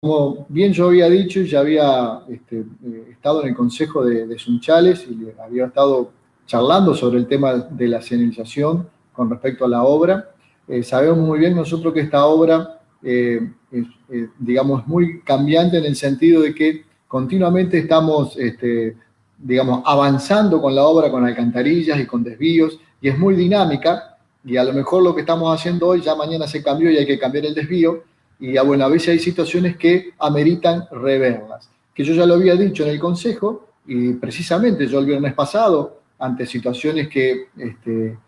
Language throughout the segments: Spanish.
como bien yo había dicho, ya había este, eh, estado en el consejo de, Sunchales y había estado charlando sobre el tema de la señalización con respecto a la obra. Eh, sabemos muy bien nosotros que esta obra, eh, es, digamos, muy cambiante en el sentido de que continuamente estamos, este, digamos, avanzando con la obra, con alcantarillas y con desvíos, y es muy dinámica, y a lo mejor lo que estamos haciendo hoy ya mañana se cambió y hay que cambiar el desvío, y ah, bueno, a veces hay situaciones que ameritan reverlas. Que yo ya lo había dicho en el Consejo, y precisamente yo el viernes pasado, ante situaciones que este,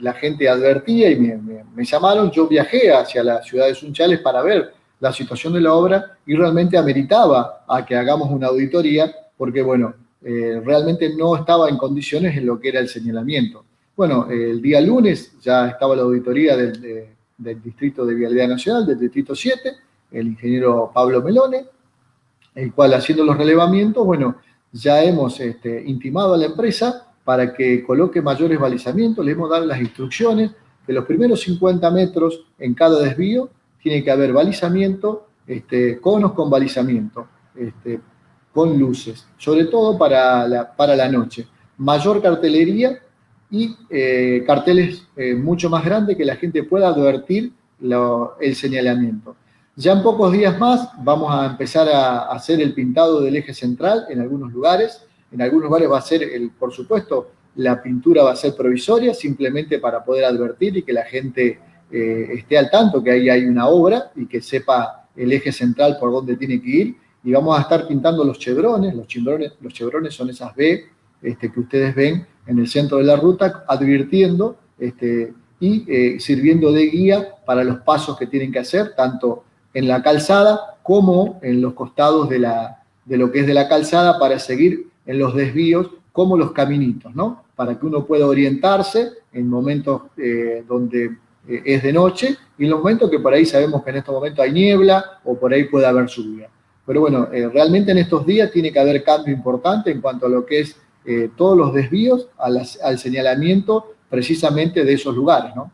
la gente advertía y me, llamaron, yo viajé hacia la ciudad de Sunchales para ver la situación de la obra y realmente ameritaba a que hagamos una auditoría porque, bueno, eh, realmente no estaba en condiciones en lo que era el señalamiento. Bueno, el día lunes ya estaba la auditoría del, del Distrito de Vialidad Nacional, del Distrito 7, el ingeniero Pablo Melone, el cual haciendo los relevamientos, bueno, ya hemos este, intimado a la empresa para que coloque mayores balizamientos, le hemos dado las instrucciones que los primeros 50 metros en cada desvío tiene que haber balizamiento, este, conos con balizamiento, este, con luces, sobre todo para la, para la noche. Mayor cartelería y eh, carteles eh, mucho más grandes que la gente pueda advertir el señalamiento. Ya en pocos días más vamos a empezar a hacer el pintado del eje central en algunos lugares. En algunos lugares va a ser, el, por supuesto, la pintura va a ser provisoria, simplemente para poder advertir y que la gente eh, esté al tanto que ahí hay una obra y que sepa el eje central por dónde tiene que ir. Y vamos a estar pintando los chevrones, los chevrones, los son esas B este, que ustedes ven en el centro de la ruta, advirtiendo este, y eh, sirviendo de guía para los pasos que tienen que hacer, tanto en la calzada como en los costados de, la, de lo que es de la calzada para seguir en los desvíos como los caminitos, ¿no? Para que uno pueda orientarse en momentos eh, donde eh, es de noche y en los momentos que por ahí sabemos que en estos momentos hay niebla o por ahí puede haber lluvia. Pero bueno, realmente en estos días tiene que haber cambio importante en cuanto a lo que es eh, todos los desvíos al, señalamiento precisamente de esos lugares, ¿no?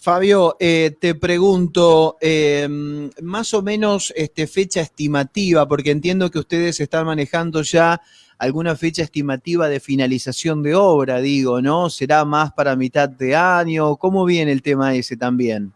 Fabio, eh, te pregunto, em, más o menos este, fecha estimativa, porque entiendo que ustedes están manejando ya alguna fecha estimativa de finalización de obra, digo, ¿no? ¿Será más para mitad de año? ¿Cómo viene el tema ese también?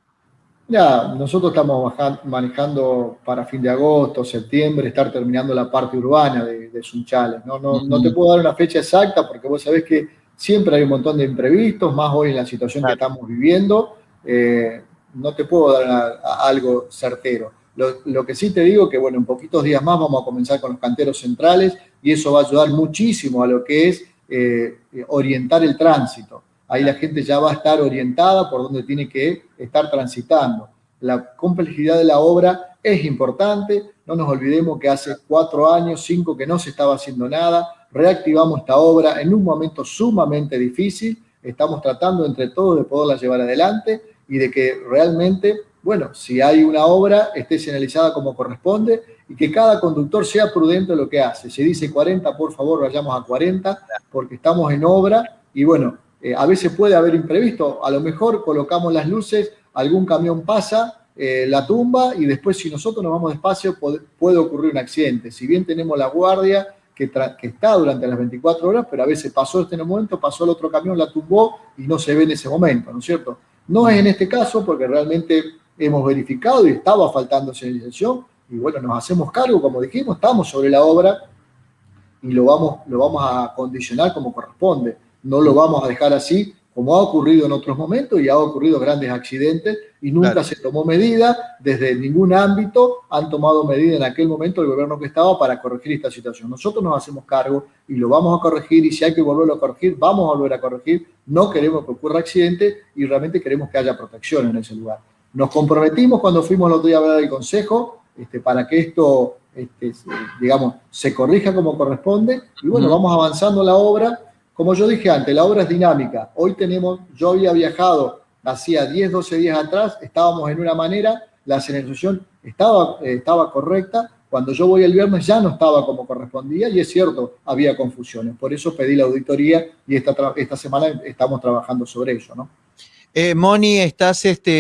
Ya, nosotros estamos manejando para fin de agosto, septiembre, estar terminando la parte urbana de, Sunchales. ¿no? No, te puedo dar una fecha exacta porque vos sabés que siempre hay un montón de imprevistos, más hoy en la situación que estamos viviendo. Eh, no te puedo dar algo certero. Lo, que sí te digo que, bueno, en poquitos días más vamos a comenzar con los canteros centrales y eso va a ayudar muchísimo a lo que es eh, orientar el tránsito ahí la gente ya va a estar orientada por donde tiene que estar transitando. La complejidad de la obra es importante, no nos olvidemos que hace cuatro años, cinco, que no se estaba haciendo nada, reactivamos esta obra en un momento sumamente difícil, estamos tratando entre todos de poderla llevar adelante y de que realmente, bueno, si hay una obra, esté señalizada como corresponde y que cada conductor sea prudente en lo que hace. Si dice 40, por favor, vayamos a 40, porque estamos en obra y bueno, eh, a veces puede haber imprevisto, a lo mejor colocamos las luces, algún camión pasa, eh, la tumba y después si nosotros nos vamos despacio puede, ocurrir un accidente. Si bien tenemos la guardia que, está durante las 24 horas, pero a veces pasó este momento, pasó el otro camión, la tumbó y no se ve en ese momento, ¿no es cierto? No es en este caso porque realmente hemos verificado y estaba faltando señalización y bueno, nos hacemos cargo, como dijimos, estamos sobre la obra y lo vamos, lo vamos a condicionar como corresponde no lo vamos a dejar así, como ha ocurrido en otros momentos y ha ocurrido grandes accidentes y nunca se tomó medida, desde ningún ámbito han tomado medida en aquel momento el gobierno que estaba para corregir esta situación. Nosotros nos hacemos cargo y lo vamos a corregir y si hay que volverlo a corregir, vamos a volver a corregir. No queremos que ocurra accidente y realmente queremos que haya protección en ese lugar. Nos comprometimos cuando fuimos el otro día a hablar del Consejo este, para que esto, este, digamos, se corrija como corresponde y bueno, vamos avanzando la obra como yo dije antes, la obra es dinámica. Hoy tenemos, yo había viajado hacía 10, 12 días atrás, estábamos en una manera, la señalización estaba, estaba correcta, cuando yo voy el viernes ya no estaba como correspondía y es cierto, había confusiones. Por eso pedí la auditoría y esta, esta semana estamos trabajando sobre ello. ¿no? Eh, Moni, estás este,